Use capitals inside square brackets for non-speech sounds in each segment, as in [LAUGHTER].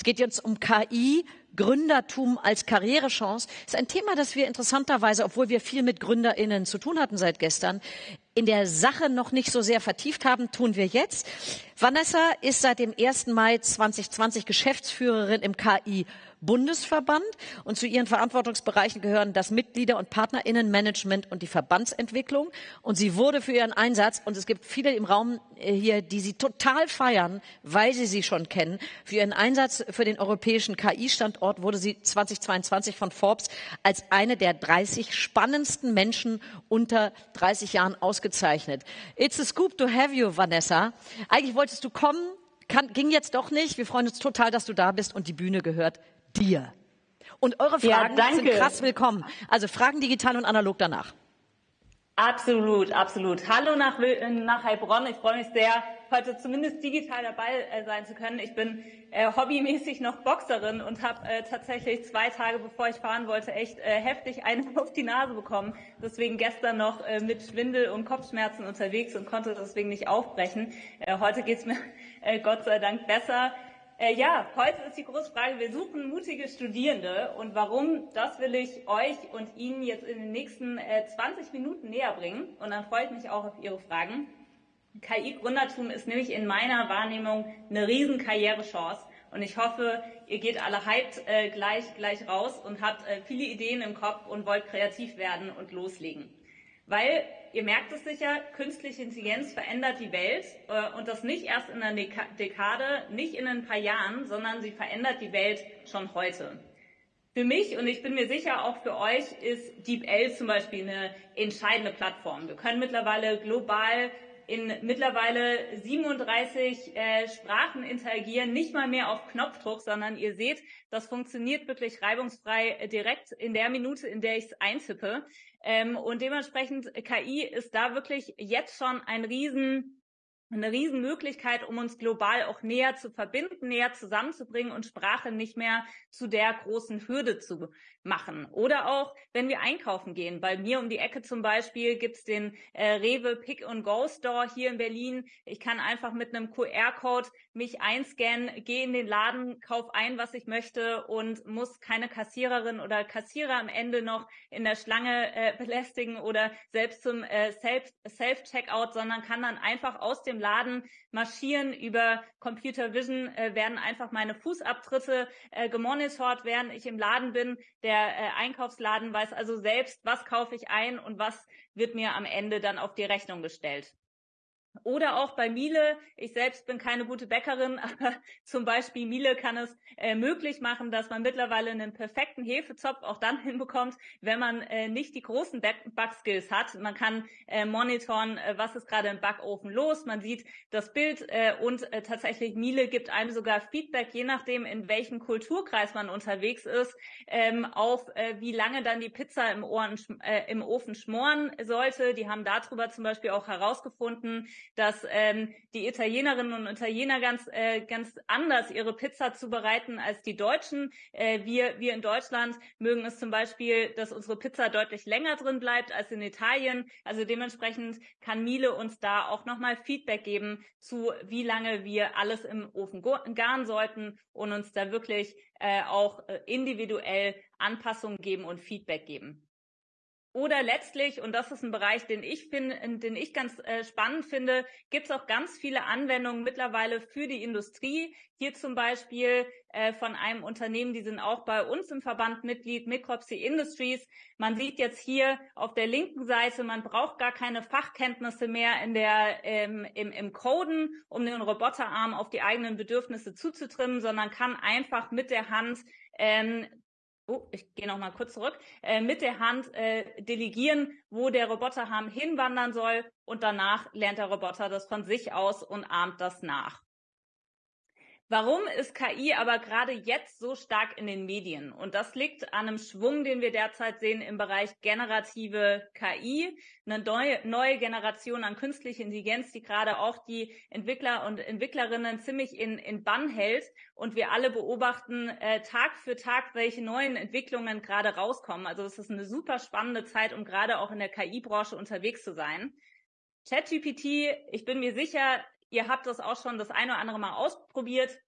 Es geht jetzt um KI, Gründertum als Karrierechance. Ist ein Thema, das wir interessanterweise, obwohl wir viel mit GründerInnen zu tun hatten seit gestern, in der Sache noch nicht so sehr vertieft haben, tun wir jetzt. Vanessa ist seit dem 1. Mai 2020 Geschäftsführerin im KI Bundesverband und zu ihren Verantwortungsbereichen gehören das Mitglieder- und Partnerinnenmanagement und die Verbandsentwicklung. Und sie wurde für ihren Einsatz, und es gibt viele im Raum äh, hier, die sie total feiern, weil sie sie schon kennen, für ihren Einsatz für den europäischen KI-Standort wurde sie 2022 von Forbes als eine der 30 spannendsten Menschen unter 30 Jahren ausgezeichnet. It's a scoop to have you, Vanessa. Eigentlich wolltest du kommen, kann, ging jetzt doch nicht. Wir freuen uns total, dass du da bist und die Bühne gehört dir. Und eure Fragen ja, sind krass willkommen. Also Fragen digital und analog danach. Absolut, absolut. Hallo nach, nach Heilbronn. Ich freue mich sehr, heute zumindest digital dabei äh, sein zu können. Ich bin äh, hobbymäßig noch Boxerin und habe äh, tatsächlich zwei Tage, bevor ich fahren wollte, echt äh, heftig einen [LAUGHS] auf die Nase bekommen. Deswegen gestern noch äh, mit Schwindel und Kopfschmerzen unterwegs und konnte deswegen nicht aufbrechen. Äh, heute geht's mir [LAUGHS] äh, Gott sei Dank besser. Äh, ja, heute ist die große Frage, wir suchen mutige Studierende und warum, das will ich euch und Ihnen jetzt in den nächsten äh, 20 Minuten näher bringen und dann freue ich mich auch auf Ihre Fragen. KI-Gründertum ist nämlich in meiner Wahrnehmung eine riesen Karrierechance und ich hoffe, ihr geht alle hyped äh, gleich, gleich raus und habt äh, viele Ideen im Kopf und wollt kreativ werden und loslegen. Weil ihr merkt es sicher, künstliche Intelligenz verändert die Welt äh, und das nicht erst in einer Dekade, nicht in ein paar Jahren, sondern sie verändert die Welt schon heute. Für mich und ich bin mir sicher auch für euch ist DeepL zum Beispiel eine entscheidende Plattform. Wir können mittlerweile global in mittlerweile 37 äh, Sprachen interagieren, nicht mal mehr auf Knopfdruck, sondern ihr seht, das funktioniert wirklich reibungsfrei äh, direkt in der Minute, in der ich es eintippe. Ähm, und dementsprechend KI ist da wirklich jetzt schon ein riesen eine Riesenmöglichkeit, um uns global auch näher zu verbinden, näher zusammenzubringen und Sprache nicht mehr zu der großen Hürde zu machen. Oder auch, wenn wir einkaufen gehen. Bei mir um die Ecke zum Beispiel gibt's den äh, Rewe Pick and Go Store hier in Berlin. Ich kann einfach mit einem QR-Code mich einscannen, gehe in den Laden, kauf ein, was ich möchte und muss keine Kassiererin oder Kassierer am Ende noch in der Schlange äh, belästigen oder selbst zum äh, Self-Checkout, sondern kann dann einfach aus dem Laden marschieren. Über Computer Vision äh, werden einfach meine Fußabtritte äh, gemonitort, während ich im Laden bin. Der äh, Einkaufsladen weiß also selbst, was kaufe ich ein und was wird mir am Ende dann auf die Rechnung gestellt. Oder auch bei Miele. Ich selbst bin keine gute Bäckerin, [LAUGHS] aber zum Beispiel Miele kann es äh, möglich machen, dass man mittlerweile einen perfekten Hefezopf auch dann [LAUGHS] hinbekommt, wenn man äh, nicht die großen Backskills hat. Man kann äh, monitoren, äh, was ist gerade im Backofen los. Man sieht das Bild äh, und äh, tatsächlich Miele gibt einem sogar Feedback, je nachdem, in welchem Kulturkreis man unterwegs ist, ähm, auf wie lange dann die Pizza im, Ohren, im Ofen schmoren sollte. Die haben darüber zum Beispiel auch herausgefunden, dass ähm, die Italienerinnen und Italiener ganz, äh, ganz anders ihre Pizza zubereiten als die Deutschen. Äh, wir, wir in Deutschland mögen es zum Beispiel, dass unsere Pizza deutlich länger drin bleibt als in Italien. Also dementsprechend kann Miele uns da auch nochmal Feedback geben zu, wie lange wir alles im Ofen garen sollten und uns da wirklich äh, auch äh, individuell Anpassungen geben und Feedback geben. Oder letztlich, und das ist ein Bereich, den ich finde, den ich ganz äh, spannend finde, gibt es auch ganz viele Anwendungen mittlerweile für die Industrie. Hier zum Beispiel äh, von einem Unternehmen, die sind auch bei uns im Verband Mitglied, Micropsy Industries. Man sieht jetzt hier auf der linken Seite, man braucht gar keine Fachkenntnisse mehr in der, ähm, im, im Coden, um den Roboterarm auf die eigenen Bedürfnisse zuzutrimmen, sondern kann einfach mit der Hand ähm, oh, ich gehe noch mal kurz zurück, äh, mit der Hand äh, delegieren, wo der Roboterarm hinwandern soll und danach lernt der Roboter das von sich aus und ahmt das nach. Warum ist KI aber gerade jetzt so stark in den Medien? Und das liegt an einem Schwung, den wir derzeit sehen im Bereich generative KI, eine neue, neue Generation an künstlicher Intelligenz, die gerade auch die Entwickler und Entwicklerinnen ziemlich in, in Bann hält. Und wir alle beobachten äh, Tag für Tag, welche neuen Entwicklungen gerade rauskommen. Also es ist eine super spannende Zeit, um gerade auch in der KI-Branche unterwegs zu sein. ChatGPT, ich bin mir sicher, Ihr habt das auch schon das eine oder andere Mal ausprobiert.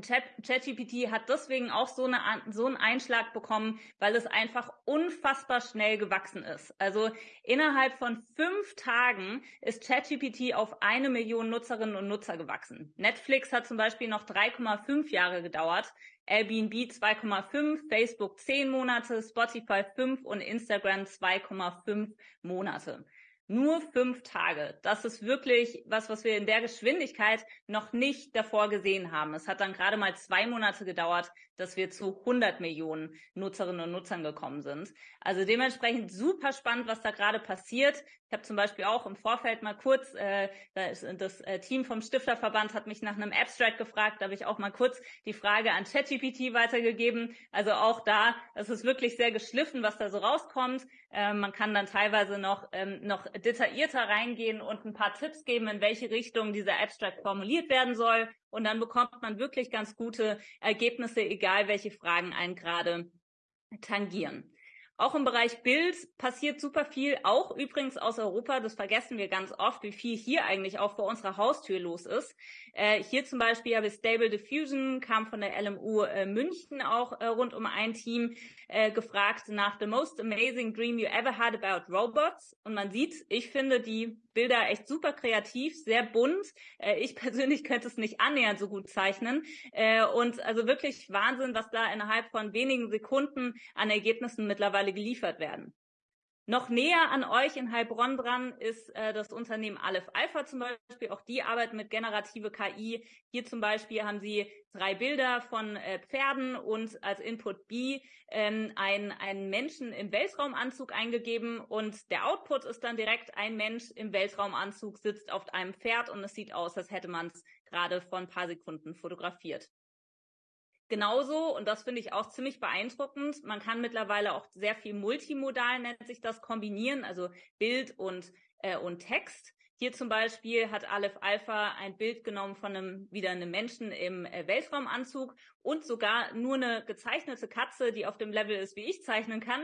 ChatGPT hat deswegen auch so, eine, so einen Einschlag bekommen, weil es einfach unfassbar schnell gewachsen ist. Also innerhalb von fünf Tagen ist ChatGPT auf eine Million Nutzerinnen und Nutzer gewachsen. Netflix hat zum Beispiel noch 3,5 Jahre gedauert, Airbnb 2,5, Facebook 10 Monate, Spotify 5 und Instagram 2,5 Monate. Nur fünf Tage. Das ist wirklich was, was wir in der Geschwindigkeit noch nicht davor gesehen haben. Es hat dann gerade mal zwei Monate gedauert, dass wir zu 100 Millionen Nutzerinnen und Nutzern gekommen sind. Also dementsprechend super spannend, was da gerade passiert. Ich habe zum Beispiel auch im Vorfeld mal kurz, äh, das, das äh, Team vom Stifterverband hat mich nach einem Abstract gefragt, da habe ich auch mal kurz die Frage an ChatGPT weitergegeben. Also auch da, es ist wirklich sehr geschliffen, was da so rauskommt. Äh, man kann dann teilweise noch, ähm, noch detaillierter reingehen und ein paar Tipps geben, in welche Richtung dieser Abstract formuliert werden soll. Und dann bekommt man wirklich ganz gute Ergebnisse, egal welche Fragen einen gerade tangieren. Auch im Bereich Bild passiert super viel, auch übrigens aus Europa. Das vergessen wir ganz oft, wie viel hier eigentlich auch vor unserer Haustür los ist. Äh, hier zum Beispiel habe ich Stable Diffusion, kam von der LMU äh, München auch äh, rund um ein Team äh, gefragt nach The Most Amazing Dream You Ever Had About Robots. Und man sieht, ich finde die Bilder echt super kreativ, sehr bunt. Äh, ich [LAUGHS] persönlich könnte es nicht annähernd so gut zeichnen. Äh, und also wirklich Wahnsinn, was da innerhalb von wenigen Sekunden an Ergebnissen mittlerweile geliefert werden. Noch näher an euch in Heilbronn dran ist äh, das Unternehmen Aleph Alpha zum Beispiel. Auch die arbeiten mit generative KI. Hier zum Beispiel haben sie drei Bilder von äh, Pferden und als Input B ähm, ein, einen Menschen im Weltraumanzug eingegeben und der Output ist dann direkt ein Mensch im Weltraumanzug sitzt auf einem Pferd und es sieht aus, als hätte man es gerade vor ein paar Sekunden fotografiert. Genauso, und das finde ich auch ziemlich beeindruckend, man kann mittlerweile auch sehr viel multimodal, nennt sich das, kombinieren, also Bild und, äh, und Text. Hier zum Beispiel hat Aleph Alpha ein Bild genommen von einem, wieder einem Menschen im äh, Weltraumanzug und sogar nur eine gezeichnete Katze, die auf dem Level ist, wie ich zeichnen kann.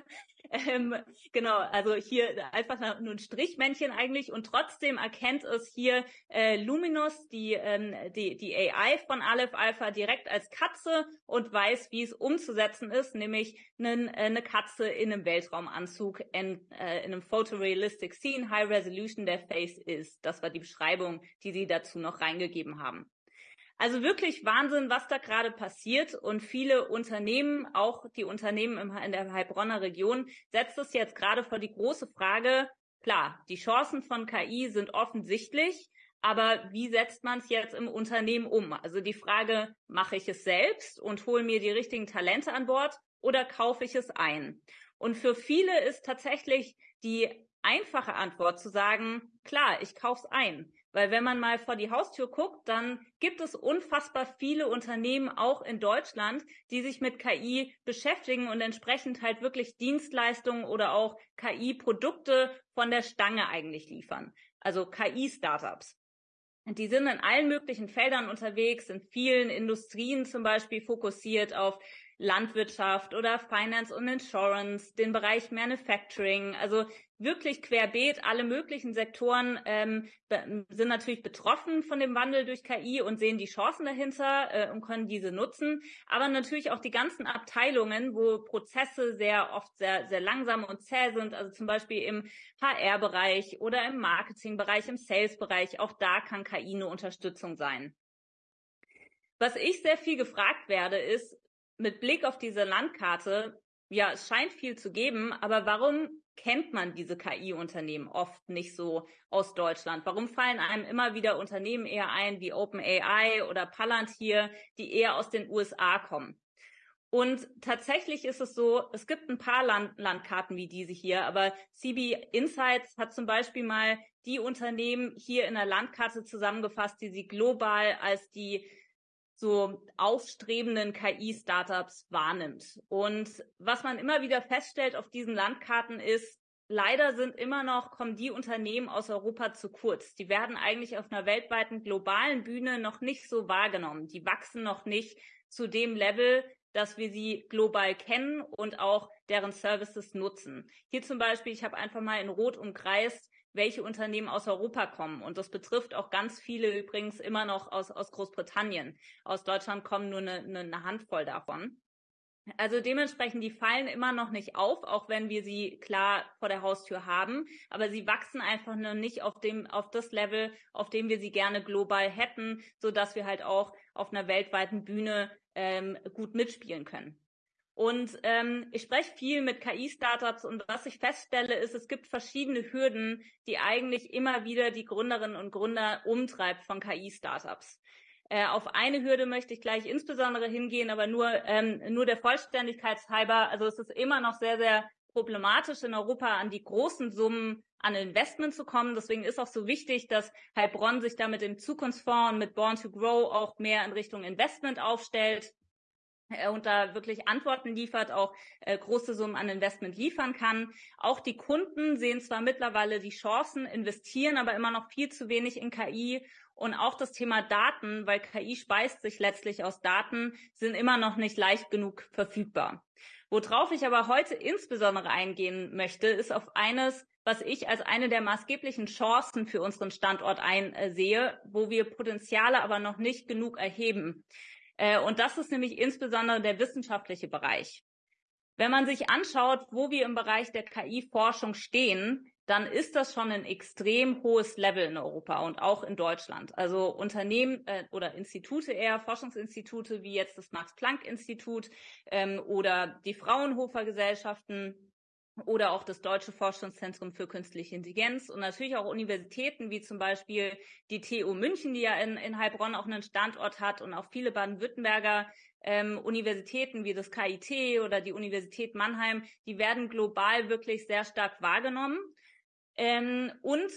[LAUGHS] ähm, genau, also hier einfach nur ein Strichmännchen eigentlich und trotzdem erkennt es hier äh, Luminous, die, ähm, die, die AI von Aleph Alpha direkt als Katze und weiß, wie es umzusetzen ist, nämlich einen, äh, eine Katze in einem Weltraumanzug in, äh, in einem Photorealistic Scene, High Resolution der Face ist. Das war die Beschreibung, die sie dazu noch reingegeben haben. Also wirklich Wahnsinn, was da gerade passiert. Und viele Unternehmen, auch die Unternehmen in der Heilbronner Region, setzt es jetzt gerade vor die große Frage, klar, die Chancen von KI sind offensichtlich, aber wie setzt man es jetzt im Unternehmen um? Also die Frage, mache ich es selbst und hole mir die richtigen Talente an Bord oder kaufe ich es ein? Und für viele ist tatsächlich die einfache Antwort zu sagen, klar, ich kaufe es ein. Weil wenn man mal vor die Haustür guckt, dann gibt es unfassbar viele Unternehmen auch in Deutschland, die sich mit KI beschäftigen und entsprechend halt wirklich Dienstleistungen oder auch KI-Produkte von der Stange eigentlich liefern. Also KI-Startups. Die sind in allen möglichen Feldern unterwegs, in vielen Industrien zum Beispiel fokussiert auf Landwirtschaft oder Finance und Insurance, den Bereich Manufacturing, also wirklich querbeet, alle möglichen Sektoren ähm, sind natürlich betroffen von dem Wandel durch KI und sehen die Chancen dahinter äh, und können diese nutzen. Aber natürlich auch die ganzen Abteilungen, wo Prozesse sehr oft sehr, sehr langsam und zäh sind, also zum Beispiel im HR-Bereich oder im Marketing-Bereich, im Sales-Bereich, auch da kann KI eine Unterstützung sein. Was ich sehr viel gefragt werde, ist, mit Blick auf diese Landkarte, ja, es scheint viel zu geben, aber warum kennt man diese KI-Unternehmen oft nicht so aus Deutschland? Warum fallen einem immer wieder Unternehmen eher ein wie OpenAI oder Palantir, die eher aus den USA kommen? Und tatsächlich ist es so, es gibt ein paar Land Landkarten wie diese hier, aber CB Insights hat zum Beispiel mal die Unternehmen hier in der Landkarte zusammengefasst, die sie global als die so aufstrebenden KI-Startups wahrnimmt. Und was man immer wieder feststellt auf diesen Landkarten ist, leider sind immer noch, kommen die Unternehmen aus Europa zu kurz. Die werden eigentlich auf einer weltweiten globalen Bühne noch nicht so wahrgenommen. Die wachsen noch nicht zu dem Level, dass wir sie global kennen und auch deren Services nutzen. Hier zum Beispiel, ich habe einfach mal in Rot umkreist welche Unternehmen aus Europa kommen. Und das betrifft auch ganz viele übrigens immer noch aus, aus Großbritannien. Aus Deutschland kommen nur eine, eine Handvoll davon. Also dementsprechend, die fallen immer noch nicht auf, auch wenn wir sie klar vor der Haustür haben. Aber sie wachsen einfach noch nicht auf dem, auf das Level, auf dem wir sie gerne global hätten, so dass wir halt auch auf einer weltweiten Bühne ähm, gut mitspielen können. Und ähm, ich spreche viel mit KI-Startups und was ich feststelle, ist, es gibt verschiedene Hürden, die eigentlich immer wieder die Gründerinnen und Gründer umtreibt von KI-Startups. Äh, auf eine Hürde möchte ich gleich insbesondere hingehen, aber nur, ähm, nur der Vollständigkeit halber. Also es ist immer noch sehr, sehr problematisch in Europa an die großen Summen an Investment zu kommen. Deswegen ist auch so wichtig, dass Heilbronn sich da mit dem Zukunftsfonds und mit Born to Grow auch mehr in Richtung Investment aufstellt und da wirklich Antworten liefert, auch äh, große Summen an Investment liefern kann. Auch die Kunden sehen zwar mittlerweile die Chancen, investieren aber immer noch viel zu wenig in KI und auch das Thema Daten, weil KI speist sich letztlich aus Daten, sind immer noch nicht leicht genug verfügbar. Worauf ich aber heute insbesondere eingehen möchte, ist auf eines, was ich als eine der maßgeblichen Chancen für unseren Standort einsehe, wo wir Potenziale aber noch nicht genug erheben. Äh, und das ist nämlich insbesondere der wissenschaftliche Bereich. Wenn man sich anschaut, wo wir im Bereich der KI-Forschung stehen, dann ist das schon ein extrem hohes Level in Europa und auch in Deutschland. Also Unternehmen äh, oder Institute eher, Forschungsinstitute wie jetzt das Max-Planck-Institut ähm, oder die Fraunhofer Gesellschaften oder auch das Deutsche Forschungszentrum für künstliche Intelligenz und natürlich auch Universitäten wie zum Beispiel die TU München, die ja in, in Heilbronn auch einen Standort hat und auch viele Baden-Württemberger ähm, Universitäten wie das KIT oder die Universität Mannheim, die werden global wirklich sehr stark wahrgenommen. Ähm, und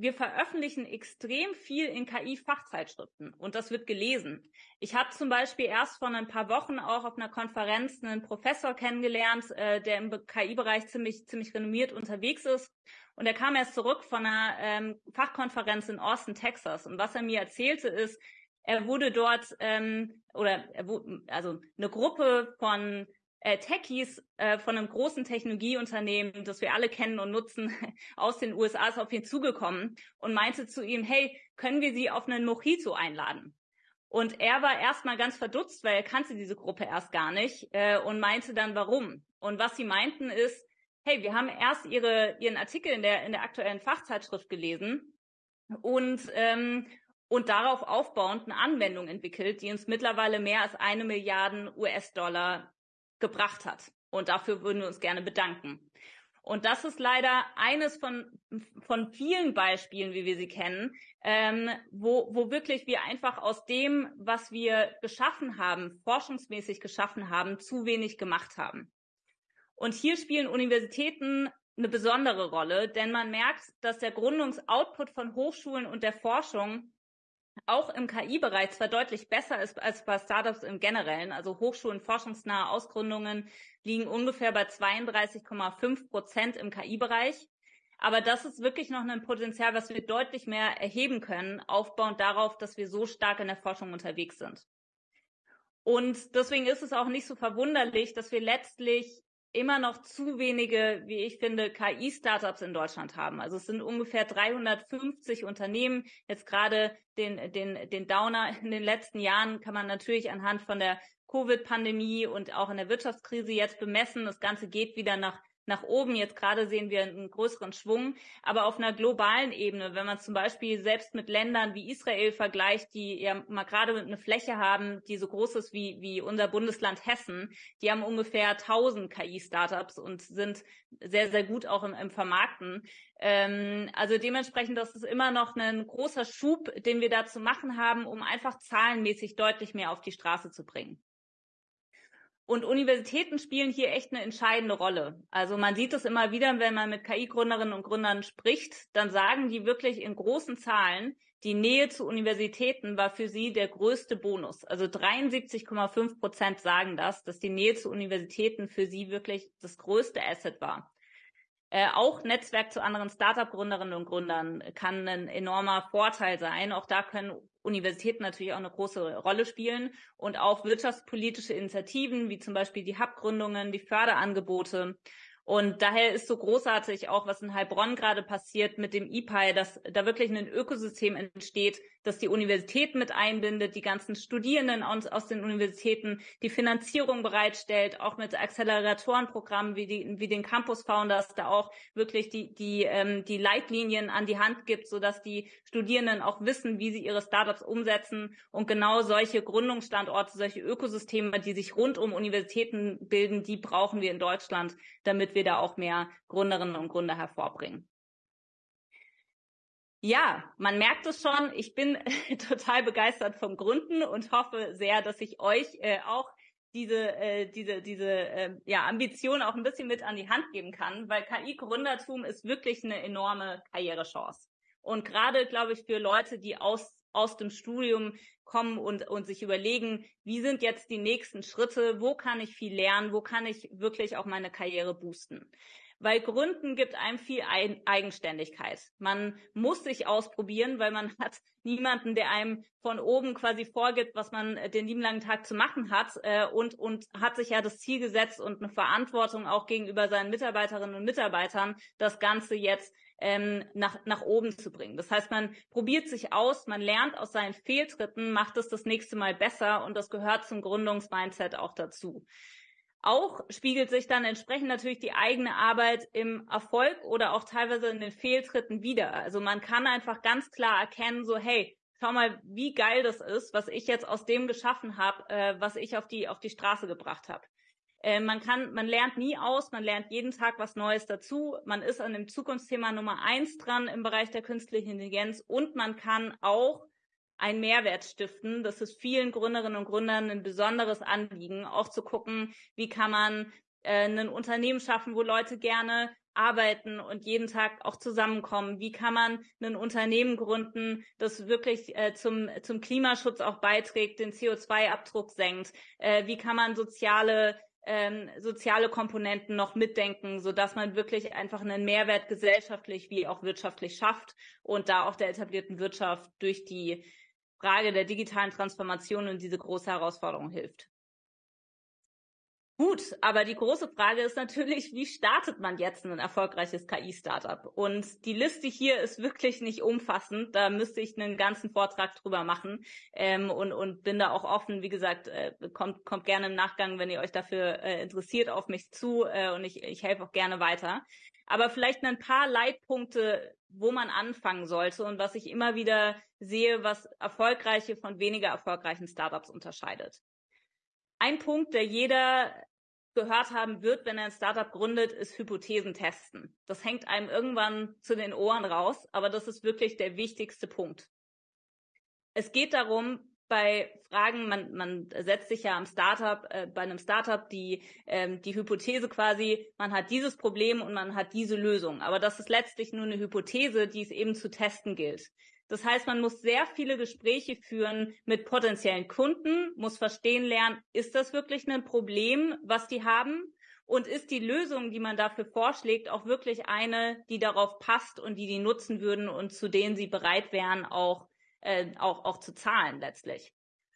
wir veröffentlichen extrem viel in KI-Fachzeitschriften und das wird gelesen. Ich habe zum Beispiel erst vor ein paar Wochen auch auf einer Konferenz einen Professor kennengelernt, äh, der im KI-Bereich ziemlich, ziemlich renommiert unterwegs ist. Und er kam erst zurück von einer ähm, Fachkonferenz in Austin, Texas. Und was er mir erzählte ist, er wurde dort ähm, oder er, also eine Gruppe von äh, Techies äh, von einem großen Technologieunternehmen, das wir alle kennen und nutzen, [LAUGHS] aus den USA ist auf ihn zugekommen und meinte zu ihm, hey, können wir Sie auf einen Mojito einladen? Und er war erstmal ganz verdutzt, weil er kannte diese Gruppe erst gar nicht äh, und meinte dann, warum. Und was sie meinten ist, hey, wir haben erst ihre, ihren Artikel in der, in der aktuellen Fachzeitschrift gelesen und, ähm, und darauf aufbauend eine Anwendung entwickelt, die uns mittlerweile mehr als eine Milliarde US-Dollar gebracht hat. Und dafür würden wir uns gerne bedanken. Und das ist leider eines von, von vielen Beispielen, wie wir sie kennen, ähm, wo, wo wirklich wir einfach aus dem, was wir geschaffen haben, forschungsmäßig geschaffen haben, zu wenig gemacht haben. Und hier spielen Universitäten eine besondere Rolle, denn man merkt, dass der Gründungsoutput von Hochschulen und der Forschung auch im KI-Bereich zwar deutlich besser ist als bei Startups im Generellen. Also Hochschulen, forschungsnahe Ausgründungen liegen ungefähr bei 32,5 Prozent im KI-Bereich. Aber das ist wirklich noch ein Potenzial, was wir deutlich mehr erheben können, aufbauend darauf, dass wir so stark in der Forschung unterwegs sind. Und deswegen ist es auch nicht so verwunderlich, dass wir letztlich immer noch zu wenige, wie ich finde, KI-Startups in Deutschland haben. Also es sind ungefähr 350 Unternehmen. Jetzt gerade den, den, den Downer in den letzten Jahren kann man natürlich anhand von der Covid-Pandemie und auch in der Wirtschaftskrise jetzt bemessen. Das Ganze geht wieder nach nach oben. Jetzt gerade sehen wir einen größeren Schwung. Aber auf einer globalen Ebene, wenn man zum Beispiel selbst mit Ländern wie Israel vergleicht, die ja mal gerade eine Fläche haben, die so groß ist wie, wie unser Bundesland Hessen, die haben ungefähr 1000 KI-Startups und sind sehr, sehr gut auch im, im Vermarkten. Ähm, also dementsprechend, das ist immer noch ein großer Schub, den wir da zu machen haben, um einfach zahlenmäßig deutlich mehr auf die Straße zu bringen. Und Universitäten spielen hier echt eine entscheidende Rolle. Also man sieht es immer wieder, wenn man mit KI-Gründerinnen und Gründern spricht, dann sagen die wirklich in großen Zahlen, die Nähe zu Universitäten war für sie der größte Bonus. Also 73,5 Prozent sagen das, dass die Nähe zu Universitäten für sie wirklich das größte Asset war. Äh, auch Netzwerk zu anderen Startup-Gründerinnen und Gründern kann ein enormer Vorteil sein. Auch da können Universitäten natürlich auch eine große Rolle spielen und auch wirtschaftspolitische Initiativen wie zum Beispiel die Hub-Gründungen, die Förderangebote. Und daher ist so großartig auch, was in Heilbronn gerade passiert mit dem IPI, dass da wirklich ein Ökosystem entsteht, das die Universität mit einbindet, die ganzen Studierenden aus, aus den Universitäten, die Finanzierung bereitstellt, auch mit Acceleratorenprogrammen wie, die, wie den Campus Founders, da auch wirklich die, die, ähm, die Leitlinien an die Hand gibt, sodass die Studierenden auch wissen, wie sie ihre Startups umsetzen. Und genau solche Gründungsstandorte, solche Ökosysteme, die sich rund um Universitäten bilden, die brauchen wir in Deutschland, damit wir da auch mehr Gründerinnen und Gründer hervorbringen. Ja, man merkt es schon. Ich bin [LAUGHS] total begeistert vom Gründen und hoffe sehr, dass ich euch äh, auch diese, äh, diese, diese äh, ja, Ambition auch ein bisschen mit an die Hand geben kann, weil KI-Gründertum ist wirklich eine enorme Karrierechance. Und gerade, glaube ich, für Leute, die aus, aus dem Studium kommen und, und sich überlegen, wie sind jetzt die nächsten Schritte, wo kann ich viel lernen, wo kann ich wirklich auch meine Karriere boosten weil Gründen gibt einem viel Eigenständigkeit. Man muss sich ausprobieren, weil man hat niemanden, der einem von oben quasi vorgibt, was man den lieben langen Tag zu machen hat äh, und, und hat sich ja das Ziel gesetzt und eine Verantwortung auch gegenüber seinen Mitarbeiterinnen und Mitarbeitern, das Ganze jetzt ähm, nach, nach oben zu bringen. Das heißt, man probiert sich aus, man lernt aus seinen Fehltritten, macht es das nächste Mal besser und das gehört zum Gründungsmindset auch dazu. Auch spiegelt sich dann entsprechend natürlich die eigene Arbeit im Erfolg oder auch teilweise in den Fehltritten wieder. Also man kann einfach ganz klar erkennen, so hey, schau mal, wie geil das ist, was ich jetzt aus dem geschaffen habe, äh, was ich auf die auf die Straße gebracht habe. Äh, man kann, man lernt nie aus, man lernt jeden Tag was Neues dazu. Man ist an dem Zukunftsthema Nummer eins dran im Bereich der künstlichen Intelligenz und man kann auch einen Mehrwert stiften. Das ist vielen Gründerinnen und Gründern ein besonderes Anliegen, auch zu gucken, wie kann man äh, ein Unternehmen schaffen, wo Leute gerne arbeiten und jeden Tag auch zusammenkommen? Wie kann man ein Unternehmen gründen, das wirklich äh, zum, zum Klimaschutz auch beiträgt, den CO2-Abdruck senkt? Äh, wie kann man soziale ähm, soziale Komponenten noch mitdenken, so dass man wirklich einfach einen Mehrwert gesellschaftlich wie auch wirtschaftlich schafft und da auch der etablierten Wirtschaft durch die Frage der digitalen Transformation und diese große Herausforderung hilft. Gut, aber die große Frage ist natürlich, wie startet man jetzt ein erfolgreiches KI-Startup? Und die Liste hier ist wirklich nicht umfassend. Da müsste ich einen ganzen Vortrag drüber machen ähm, und, und bin da auch offen. Wie gesagt, äh, kommt, kommt gerne im Nachgang, wenn ihr euch dafür äh, interessiert, auf mich zu äh, und ich, ich helfe auch gerne weiter. Aber vielleicht ein paar Leitpunkte, wo man anfangen sollte und was ich immer wieder sehe, was erfolgreiche von weniger erfolgreichen Startups unterscheidet. Ein Punkt, der jeder gehört haben wird, wenn er ein Startup gründet, ist Hypothesen testen. Das hängt einem irgendwann zu den Ohren raus, aber das ist wirklich der wichtigste Punkt. Es geht darum, bei Fragen, man, man setzt sich ja am Startup, äh, bei einem Startup die, ähm, die Hypothese quasi, man hat dieses Problem und man hat diese Lösung. Aber das ist letztlich nur eine Hypothese, die es eben zu testen gilt. Das heißt, man muss sehr viele Gespräche führen mit potenziellen Kunden, muss verstehen lernen, ist das wirklich ein Problem, was die haben? Und ist die Lösung, die man dafür vorschlägt, auch wirklich eine, die darauf passt und die die nutzen würden und zu denen sie bereit wären, auch, äh, auch, auch zu zahlen letztlich?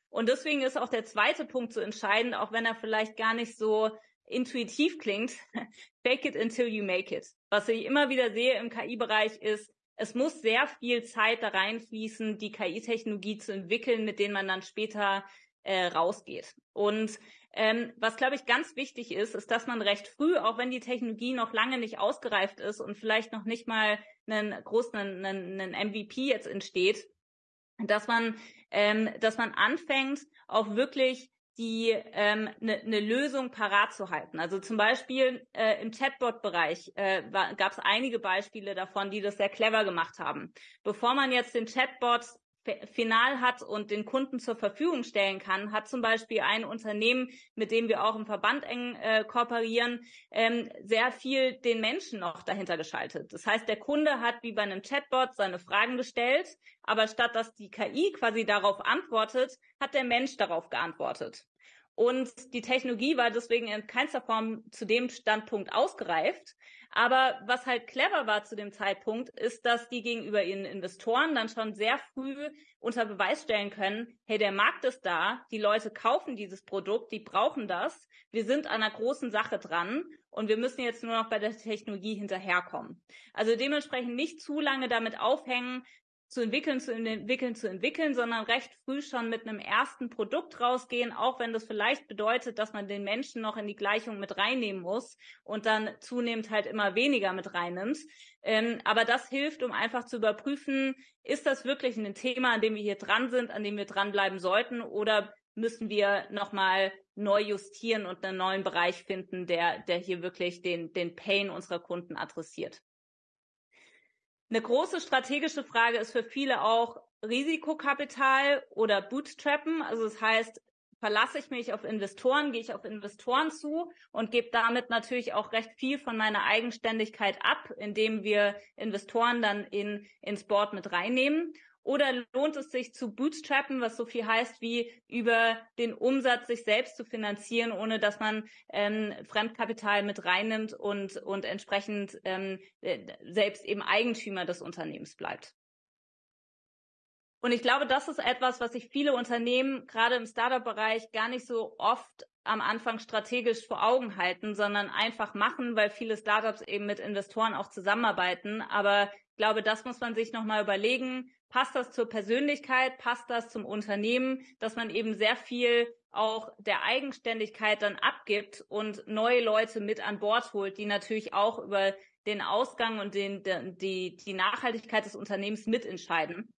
Und deswegen ist auch der zweite Punkt so entscheidend, auch wenn er vielleicht gar nicht so intuitiv klingt, [LAUGHS] fake it until you make it. Was ich immer wieder sehe im KI-Bereich ist, es muss sehr viel Zeit da reinfließen, die KI-Technologie zu entwickeln, mit denen man dann später äh, rausgeht. Und ähm, was, glaube ich, ganz wichtig ist, ist, dass man recht früh, auch wenn die Technologie noch lange nicht ausgereift ist und vielleicht noch nicht mal einen großen einen, einen MVP jetzt entsteht, dass man, ähm, dass man anfängt, auch wirklich die ähm, eine ne Lösung parat zu halten. Also zum Beispiel äh, im Chatbot-Bereich äh, gab es einige Beispiele davon, die das sehr clever gemacht haben. Bevor man jetzt den Chatbot final hat und den Kunden zur Verfügung stellen kann, hat zum Beispiel ein Unternehmen, mit dem wir auch im Verband eng äh, kooperieren, ähm, sehr viel den Menschen noch dahinter geschaltet. Das heißt, der Kunde hat wie bei einem Chatbot seine Fragen gestellt, aber statt dass die KI quasi darauf antwortet, hat der Mensch darauf geantwortet. Und die Technologie war deswegen in keinster Form zu dem Standpunkt ausgereift. Aber was halt clever war zu dem Zeitpunkt, ist, dass die gegenüber ihren Investoren dann schon sehr früh unter Beweis stellen können, hey, der Markt ist da, die Leute kaufen dieses Produkt, die brauchen das, wir sind an einer großen Sache dran und wir müssen jetzt nur noch bei der Technologie hinterherkommen. Also dementsprechend nicht zu lange damit aufhängen, zu entwickeln, zu entwickeln, zu entwickeln, sondern recht früh schon mit einem ersten Produkt rausgehen, auch wenn das vielleicht bedeutet, dass man den Menschen noch in die Gleichung mit reinnehmen muss und dann zunehmend halt immer weniger mit reinnimmt. Ähm, aber das hilft, um einfach zu überprüfen, ist das wirklich ein Thema, an dem wir hier dran sind, an dem wir dranbleiben sollten oder müssen wir nochmal neu justieren und einen neuen Bereich finden, der, der hier wirklich den, den Pain unserer Kunden adressiert. Eine große strategische Frage ist für viele auch Risikokapital oder Bootstrappen. Also das heißt, verlasse ich mich auf Investoren, gehe ich auf Investoren zu und gebe damit natürlich auch recht viel von meiner Eigenständigkeit ab, indem wir Investoren dann in, ins Board mit reinnehmen. Oder lohnt es sich zu bootstrappen, was so viel heißt wie über den Umsatz sich selbst zu finanzieren, ohne dass man ähm, Fremdkapital mit reinnimmt und, und entsprechend ähm, äh, selbst eben Eigentümer des Unternehmens bleibt. Und ich glaube, das ist etwas, was sich viele Unternehmen gerade im Startup-Bereich gar nicht so oft am Anfang strategisch vor Augen halten, sondern einfach machen, weil viele Startups eben mit Investoren auch zusammenarbeiten. Aber ich glaube, das muss man sich nochmal überlegen. Passt das zur Persönlichkeit? Passt das zum Unternehmen? Dass man eben sehr viel auch der Eigenständigkeit dann abgibt und neue Leute mit an Bord holt, die natürlich auch über den Ausgang und den, die, die Nachhaltigkeit des Unternehmens mitentscheiden.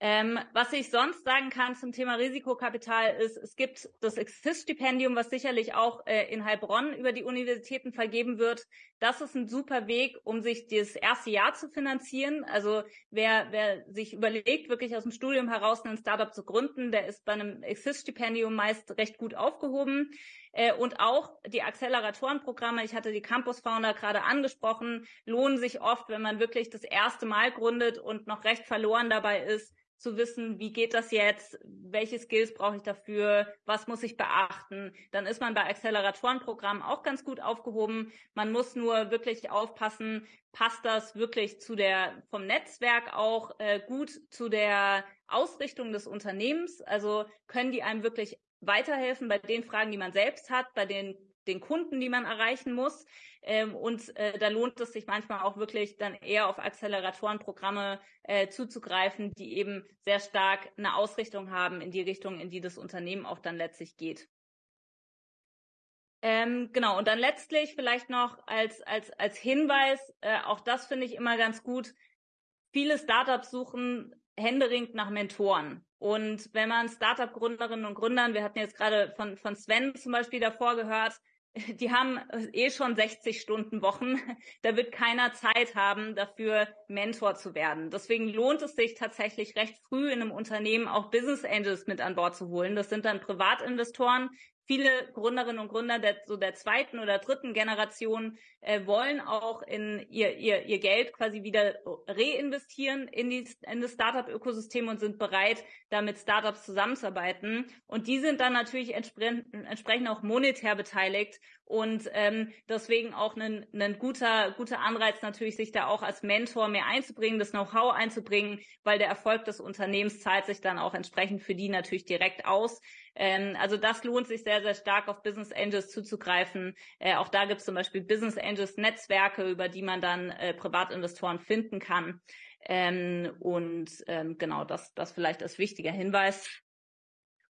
Ähm, was ich sonst sagen kann zum Thema Risikokapital ist, es gibt das Exist-Stipendium, was sicherlich auch äh, in Heilbronn über die Universitäten vergeben wird. Das ist ein super Weg, um sich das erste Jahr zu finanzieren. Also wer, wer sich überlegt, wirklich aus dem Studium heraus ein Startup zu gründen, der ist bei einem Exist-Stipendium meist recht gut aufgehoben. Äh, und auch die Acceleratorenprogramme, ich hatte die Campus Founder gerade angesprochen, lohnen sich oft, wenn man wirklich das erste Mal gründet und noch recht verloren dabei ist, zu wissen, wie geht das jetzt, welche Skills brauche ich dafür, was muss ich beachten. Dann ist man bei Acceleratorenprogrammen auch ganz gut aufgehoben. Man muss nur wirklich aufpassen, passt das wirklich zu der vom Netzwerk auch äh, gut zu der Ausrichtung des Unternehmens. Also können die einem wirklich weiterhelfen bei den Fragen, die man selbst hat, bei den den Kunden, die man erreichen muss. Ähm, und äh, da lohnt es sich manchmal auch wirklich dann eher auf Acceleratorenprogramme äh, zuzugreifen, die eben sehr stark eine Ausrichtung haben in die Richtung, in die das Unternehmen auch dann letztlich geht. Ähm, genau, und dann letztlich vielleicht noch als, als, als Hinweis, äh, auch das finde ich immer ganz gut, viele Startups suchen händeringend nach Mentoren. Und wenn man Startup-Gründerinnen und Gründern, wir hatten jetzt gerade von, von Sven zum Beispiel davor gehört, [LAUGHS] die haben eh schon 60 Stunden Wochen. [LAUGHS] Da wird keiner Zeit haben, dafür Mentor zu werden. Deswegen lohnt es sich tatsächlich recht früh in einem Unternehmen auch Business Angels mit an Bord zu holen. Das sind dann Privatinvestoren, viele Gründerinnen und Gründer der, so der zweiten oder dritten Generation äh, wollen auch in ihr, ihr, ihr Geld quasi wieder reinvestieren in, die, in das Startup-Ökosystem und sind bereit, da mit Startups zusammenzuarbeiten. Und die sind dann natürlich entsprechend, entsprechend auch monetär beteiligt und ähm, deswegen auch ein, ein guter, guter Anreiz natürlich, sich da auch als Mentor mehr einzubringen, das Know-how einzubringen, weil der Erfolg des Unternehmens zahlt sich dann auch entsprechend für die natürlich direkt aus. Ähm, also das lohnt sich sehr, sehr stark auf Business Angels zuzugreifen. Äh, auch da gibt es zum Beispiel Business Angels Netzwerke, über die man dann äh, Privatinvestoren finden kann. Ähm, und ähm, genau, das, das vielleicht als wichtiger Hinweis.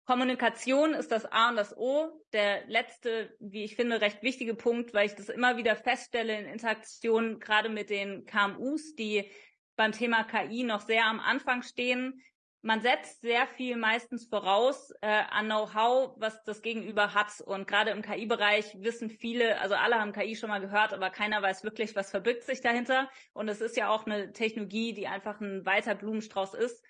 Kommunikation ist das A und das O. Der letzte, wie ich finde, recht wichtige Punkt, weil ich das immer wieder feststelle in Interaktionen, gerade mit den KMUs, die beim Thema KI noch sehr am Anfang stehen, man setzt sehr viel meistens voraus äh, an Know-how, was das Gegenüber hat. Und gerade im KI-Bereich wissen viele, also alle haben KI schon mal gehört, aber keiner weiß wirklich, was verbirgt sich dahinter. Und es ist ja auch eine Technologie, die einfach ein weiter Blumenstrauß ist.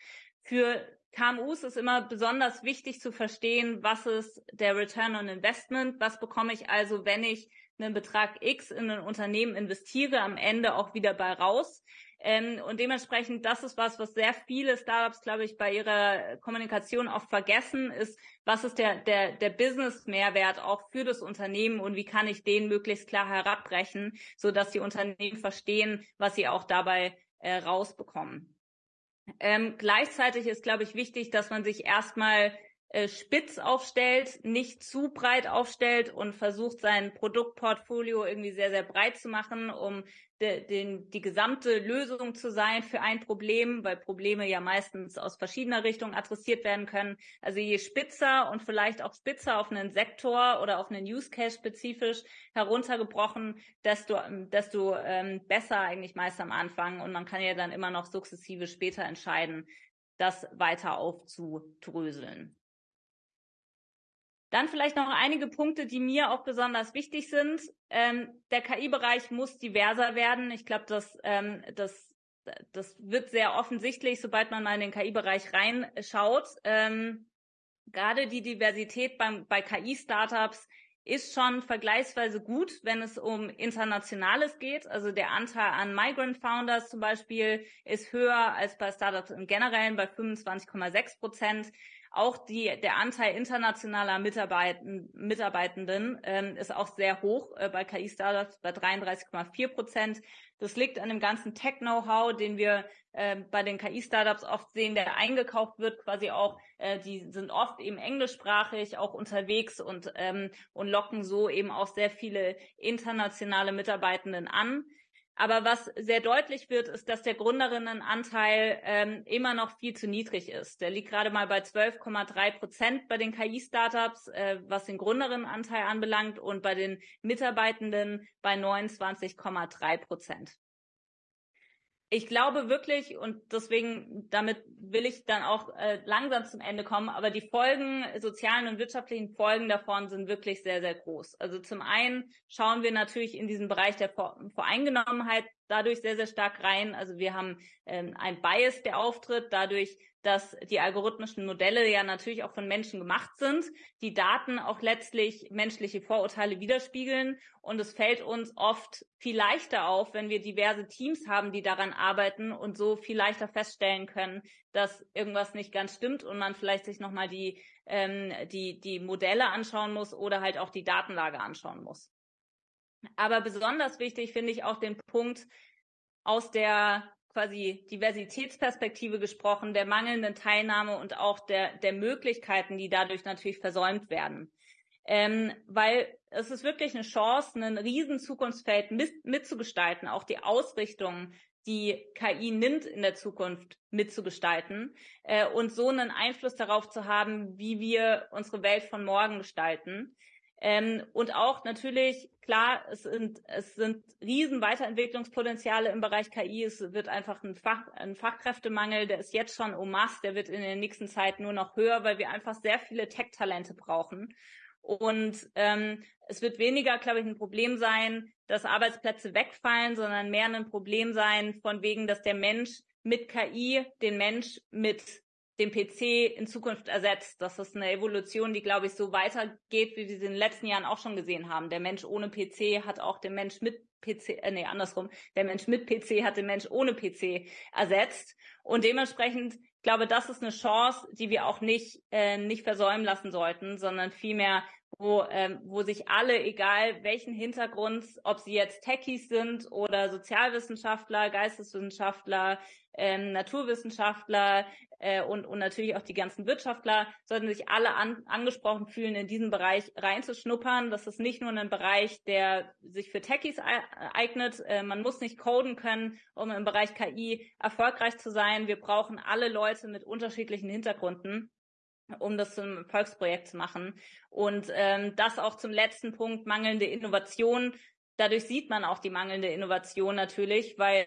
Für KMUs ist immer besonders wichtig zu verstehen, was ist der Return on Investment, was bekomme ich also, wenn ich einen Betrag X in ein Unternehmen investiere, am Ende auch wieder bei raus. Ähm, und dementsprechend, das ist was, was sehr viele Startups, glaube ich, bei ihrer Kommunikation oft vergessen, ist, was ist der, der, der Business-Mehrwert auch für das Unternehmen und wie kann ich den möglichst klar herabbrechen, so dass die Unternehmen verstehen, was sie auch dabei äh, rausbekommen. Ähm, gleichzeitig ist, glaube ich, wichtig, dass man sich erstmal äh, spitz aufstellt, nicht zu breit aufstellt und versucht, sein Produktportfolio irgendwie sehr, sehr breit zu machen, um de, den, die gesamte Lösung zu sein für ein Problem, weil Probleme ja meistens aus verschiedener Richtung adressiert werden können. Also je spitzer und vielleicht auch spitzer auf einen Sektor oder auf einen Use Case spezifisch heruntergebrochen, desto, desto ähm, besser eigentlich meist am Anfang. Und man kann ja dann immer noch sukzessive später entscheiden, das weiter aufzudröseln. Dann vielleicht noch einige Punkte, die mir auch besonders wichtig sind. Ähm, der KI-Bereich muss diverser werden. Ich glaube, das, ähm, das, das wird sehr offensichtlich, sobald man mal in den KI-Bereich reinschaut. Ähm, gerade die Diversität beim, bei KI-Startups ist schon vergleichsweise gut, wenn es um Internationales geht. Also der Anteil an Migrant Founders zum Beispiel ist höher als bei Startups im Generellen bei 25,6 Prozent. Auch die, der Anteil internationaler Mitarbeitenden, Mitarbeitenden ähm, ist auch sehr hoch äh, bei KI-Startups bei 33,4 Prozent. Das liegt an dem ganzen Tech-Know-how, den wir äh, bei den KI-Startups oft sehen, der eingekauft wird, quasi auch, äh, die sind oft eben englischsprachig auch unterwegs und, ähm, und locken so eben auch sehr viele internationale Mitarbeitenden an. Aber was sehr deutlich wird, ist, dass der Gründerinnenanteil ähm, immer noch viel zu niedrig ist. Der liegt gerade mal bei 12,3 Prozent bei den KI-Startups, äh, was den Gründerinnenanteil anbelangt, und bei den Mitarbeitenden bei 29,3 Prozent ich glaube wirklich, und deswegen, damit will ich dann auch äh, langsam zum Ende kommen, aber die Folgen, sozialen und wirtschaftlichen Folgen davon sind wirklich sehr, sehr groß. Also zum einen schauen wir natürlich in diesen Bereich der Voreingenommenheit dadurch sehr, sehr stark rein. Also wir haben ähm, ein Bias, der auftritt, dadurch, dass die algorithmischen Modelle ja natürlich auch von Menschen gemacht sind, die Daten auch letztlich menschliche Vorurteile widerspiegeln. Und es fällt uns oft viel leichter auf, wenn wir diverse Teams haben, die daran arbeiten und so viel leichter feststellen können, dass irgendwas nicht ganz stimmt und man vielleicht sich nochmal die, ähm, die, die Modelle anschauen muss oder halt auch die Datenlage anschauen muss. Aber besonders wichtig finde ich auch den Punkt aus der quasi Diversitätsperspektive gesprochen, der mangelnden Teilnahme und auch der, der Möglichkeiten, die dadurch natürlich versäumt werden. Ähm, weil es ist wirklich eine Chance, ein riesen Zukunftsfeld mit, mitzugestalten, auch die Ausrichtung, die KI nimmt in der Zukunft mitzugestalten äh, und so einen Einfluss darauf zu haben, wie wir unsere Welt von morgen gestalten. Ähm, und auch natürlich, klar, es sind, es sind riesen Weiterentwicklungspotenziale im Bereich KI. Es wird einfach ein, Fach, ein Fachkräftemangel, der ist jetzt schon en masse, der wird in der nächsten Zeit nur noch höher, weil wir einfach sehr viele Tech-Talente brauchen. Und ähm, es wird weniger, glaube ich, ein Problem sein, dass Arbeitsplätze wegfallen, sondern mehr ein Problem sein, von wegen, dass der Mensch mit KI den Mensch mit den PC in Zukunft ersetzt. Das ist eine Evolution, die, glaube ich, so weitergeht, wie wir sie in den letzten Jahren auch schon gesehen haben. Der Mensch ohne PC hat auch den Mensch mit PC, äh, nee, andersrum. Der Mensch mit PC hat den Mensch ohne PC ersetzt. Und dementsprechend, glaube, das ist eine Chance, die wir auch nicht, äh, nicht versäumen lassen sollten, sondern vielmehr wo, ähm, wo sich alle, egal welchen Hintergrund, ob sie jetzt Techies sind oder Sozialwissenschaftler, Geisteswissenschaftler, ähm, Naturwissenschaftler äh, und, und natürlich auch die ganzen Wirtschaftler, sollten sich alle an, angesprochen fühlen, in diesen Bereich reinzuschnuppern. Das ist nicht nur ein Bereich, der sich für Techies eignet. Äh, man muss nicht coden können, um im Bereich KI erfolgreich zu sein. Wir brauchen alle Leute mit unterschiedlichen Hintergründen um das zum Volksprojekt zu machen. Und ähm, das auch zum letzten Punkt, mangelnde Innovation. Dadurch sieht man auch die mangelnde Innovation natürlich, weil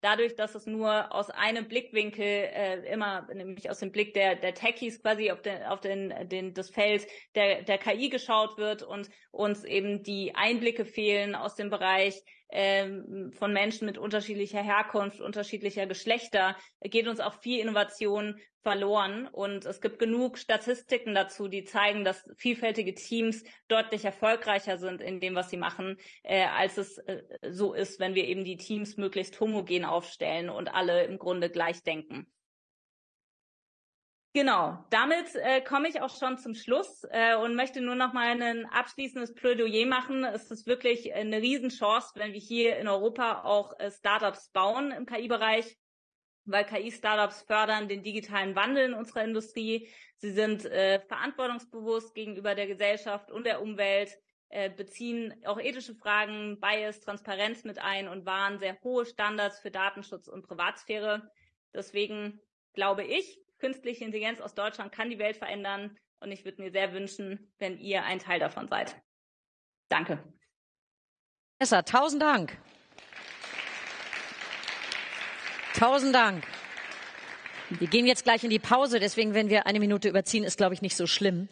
dadurch, dass es nur aus einem Blickwinkel äh, immer, nämlich aus dem Blick der, der Techies quasi auf, den, auf den, den, das Feld der, der KI geschaut wird und uns eben die Einblicke fehlen aus dem Bereich ähm, von Menschen mit unterschiedlicher Herkunft, unterschiedlicher Geschlechter, geht uns auch viel Innovation verloren. Und es gibt genug Statistiken dazu, die zeigen, dass vielfältige Teams deutlich erfolgreicher sind in dem, was sie machen, äh, als es äh, so ist, wenn wir eben die Teams möglichst homogen aufstellen und alle im Grunde gleich denken. Genau, damit äh, komme ich auch schon zum Schluss äh, und möchte nur noch mal ein abschließendes Plädoyer machen. Es ist wirklich eine Riesenchance, wenn wir hier in Europa auch äh, Startups bauen im KI-Bereich, weil KI-Startups fördern den digitalen Wandel in unserer Industrie. Sie sind äh, verantwortungsbewusst gegenüber der Gesellschaft und der Umwelt, äh, beziehen auch ethische Fragen, Bias, Transparenz mit ein und wahren sehr hohe Standards für Datenschutz und Privatsphäre. Deswegen glaube ich, künstliche Intelligenz aus Deutschland kann die Welt verändern und ich würde mir sehr wünschen, wenn ihr ein Teil davon seid. Danke. Vanessa, tausend Dank. Tausend Dank. Wir gehen jetzt gleich in die Pause, deswegen, wenn wir eine Minute überziehen, ist, glaube ich, nicht so schlimm.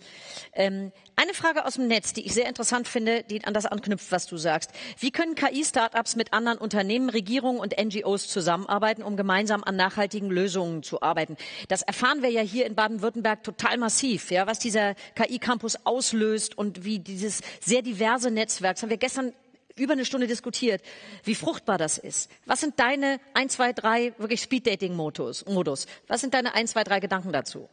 Ähm, eine Frage aus dem Netz, die ich sehr interessant finde, die an das anknüpft, was du sagst. Wie können KI-Startups mit anderen Unternehmen, Regierungen und NGOs zusammenarbeiten, um gemeinsam an nachhaltigen Lösungen zu arbeiten? Das erfahren wir ja hier in Baden-Württemberg total massiv, ja, was dieser KI-Campus auslöst und wie dieses sehr diverse Netzwerk, das haben wir gestern über eine Stunde diskutiert, wie fruchtbar das ist. Was sind deine ein, zwei, drei wirklich Speed-Dating-Modus? Was sind deine ein, zwei, drei Gedanken dazu?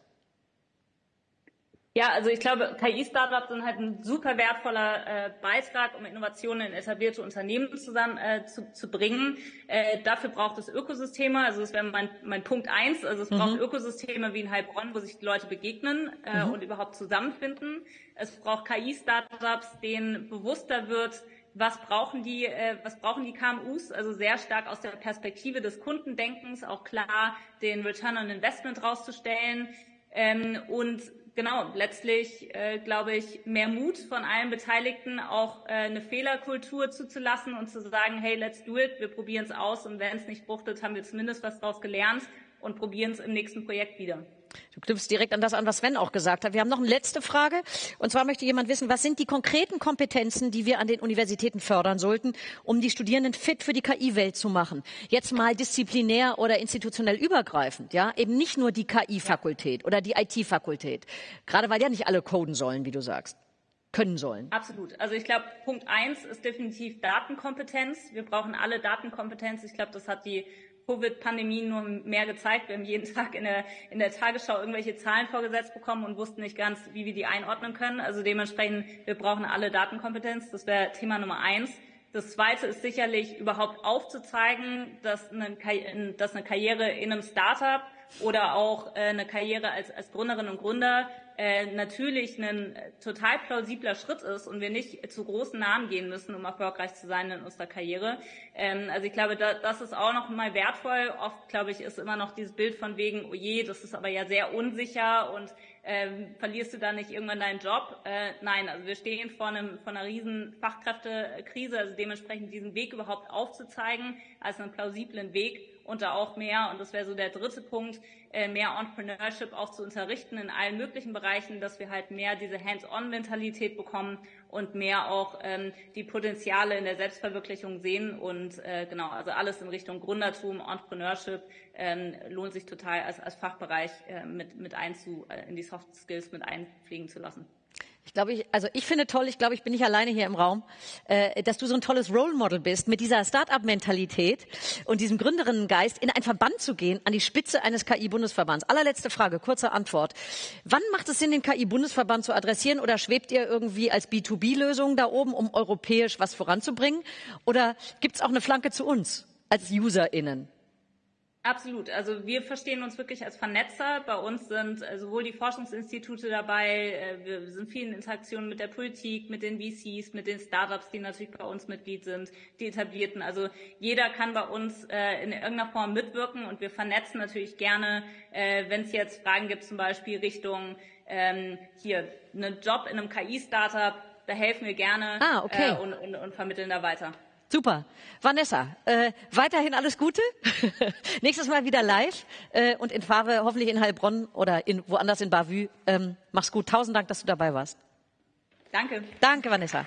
Ja, also ich glaube, KI-Startups sind halt ein super wertvoller äh, Beitrag, um Innovationen in etablierte Unternehmen zusammen äh, zu, zu bringen. Äh, dafür braucht es Ökosysteme. Also das wäre mein, mein Punkt eins. Also es mhm. braucht Ökosysteme wie in Heilbronn, wo sich die Leute begegnen äh, mhm. und überhaupt zusammenfinden. Es braucht KI-Startups, denen bewusster wird, was brauchen die, äh, was brauchen die KMUs? Also sehr stark aus der Perspektive des Kundendenkens, auch klar den Return on Investment rauszustellen. Ähm, und genau, letztlich äh, glaube ich, mehr Mut von allen Beteiligten, auch äh, eine Fehlerkultur zuzulassen und zu sagen, hey, let's do it, wir probieren es aus und wenn es nicht fruchtet, haben wir zumindest was daraus gelernt und probieren es im nächsten Projekt wieder. Du knüpfst direkt an das an, was Sven auch gesagt hat. Wir haben noch eine letzte Frage. Und zwar möchte jemand wissen, was sind die konkreten Kompetenzen, die wir an den Universitäten fördern sollten, um die Studierenden fit für die KI-Welt zu machen? Jetzt mal disziplinär oder institutionell übergreifend, ja? Eben nicht nur die KI-Fakultät oder die IT-Fakultät. Gerade weil ja nicht alle coden sollen, wie du sagst können sollen. Absolut. Also ich glaube, Punkt eins ist definitiv Datenkompetenz. Wir brauchen alle Datenkompetenz. Ich glaube, das hat die Covid-Pandemie nur mehr gezeigt. Wir haben jeden [LAUGHS] Tag in der, in der Tagesschau irgendwelche Zahlen vorgesetzt bekommen und wussten nicht ganz, wie wir die einordnen können. Also dementsprechend, wir brauchen alle Datenkompetenz. Das wäre Thema Nummer eins. Das zweite ist sicherlich überhaupt aufzuzeigen, dass eine, dass eine Karriere in einem Startup oder auch äh, eine Karriere als, als Gründerin und Gründer äh, natürlich ein äh, total plausibler Schritt ist und wir nicht zu großen Namen gehen müssen, um erfolgreich zu sein in unserer Karriere. Ähm, also ich glaube, da, das ist auch noch mal wertvoll. Oft, glaube ich, ist immer noch dieses Bild von wegen, oh je, das ist aber ja sehr unsicher und ähm, verlierst du da nicht irgendwann deinen Job? Äh, nein, also wir stehen vor, einem, vor einer riesen Fachkräftekrise, also dementsprechend diesen Weg überhaupt aufzuzeigen als einen plausiblen Weg und da auch mehr, und das wäre so der dritte Punkt, äh, mehr Entrepreneurship auch zu unterrichten in allen möglichen Bereichen, dass wir halt mehr diese Hands-on-Mentalität bekommen und mehr auch ähm, die Potenziale in der Selbstverwirklichung sehen und äh, genau, also alles in Richtung Gründertum, Entrepreneurship ähm, lohnt sich total als, als Fachbereich äh, mit, mit einzu, äh, in die Soft Skills mit einfliegen zu lassen. Ich glaube, ich, also ich finde toll, ich glaube, ich bin nicht alleine hier im Raum, äh, dass du so ein tolles Role Model bist, mit dieser Start-up-Mentalität und diesem Gründerinnengeist in einen Verband zu gehen, an die Spitze eines KI-Bundesverbands. Allerletzte Frage, kurze Antwort. Wann macht es Sinn, den KI-Bundesverband zu adressieren oder schwebt ihr irgendwie als B2B-Lösung da oben, um europäisch was voranzubringen? Oder gibt es auch eine Flanke zu uns als UserInnen? Absolut. Also wir verstehen uns wirklich als Vernetzer. Bei uns sind äh, sowohl die Forschungsinstitute dabei, äh, wir sind vielen Interaktionen mit der Politik, mit den VCs, mit den Startups, die natürlich bei uns Mitglied sind, die etablierten. Also jeder kann bei uns äh, in irgendeiner Form mitwirken und wir vernetzen natürlich gerne, wenn es jetzt Fragen gibt, zum Beispiel Richtung ähm, hier einen Job in einem KI-Startup, da helfen wir gerne ah, okay. und, und, und vermitteln da weiter. Super. Vanessa, äh, weiterhin alles Gute. [LAUGHS] Nächstes Mal wieder live äh, und in Fahre hoffentlich in Heilbronn oder in, woanders in Bavü. Ähm, mach's gut. Tausend Dank, dass du dabei warst. Danke. Danke, Vanessa.